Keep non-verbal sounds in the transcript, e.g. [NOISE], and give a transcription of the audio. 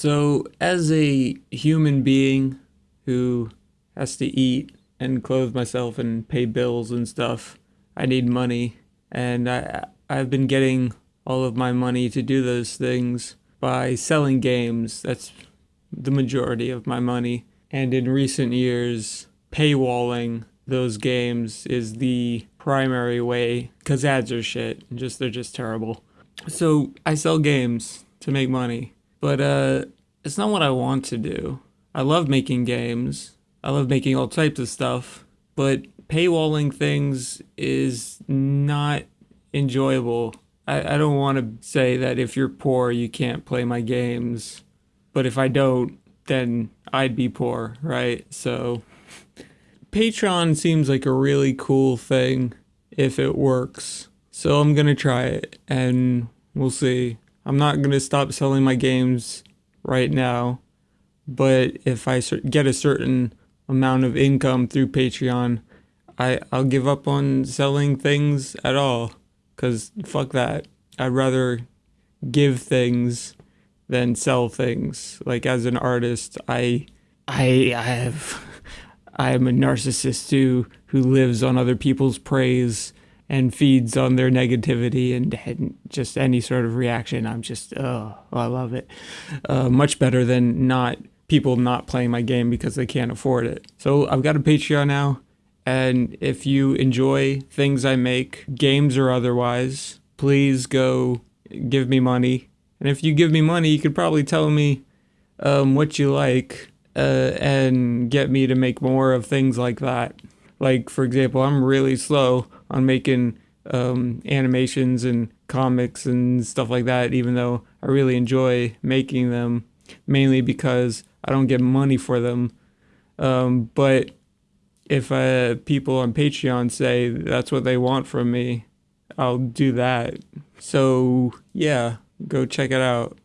So, as a human being who has to eat and clothe myself and pay bills and stuff, I need money. And I, I've been getting all of my money to do those things by selling games. That's the majority of my money. And in recent years, paywalling those games is the primary way because ads are shit. Just they're just terrible. So I sell games to make money but uh, it's not what I want to do. I love making games. I love making all types of stuff, but paywalling things is not enjoyable. I, I don't want to say that if you're poor, you can't play my games, but if I don't, then I'd be poor, right? So Patreon seems like a really cool thing if it works. So I'm going to try it and we'll see. I'm not going to stop selling my games right now, but if I get a certain amount of income through Patreon, I, I'll give up on selling things at all. Because fuck that. I'd rather give things than sell things. Like as an artist, I I I have [LAUGHS] I am a narcissist who who lives on other people's praise and feeds on their negativity and, and, just any sort of reaction. I'm just, oh, I love it. Uh, much better than not people not playing my game because they can't afford it. So I've got a Patreon now. And if you enjoy things I make, games or otherwise, please go give me money. And if you give me money, you could probably tell me um, what you like uh, and get me to make more of things like that. Like, for example, I'm really slow on making um, animations and comics and stuff like that, even though I really enjoy making them, mainly because I don't get money for them. Um, but if uh, people on Patreon say that's what they want from me, I'll do that. So, yeah, go check it out.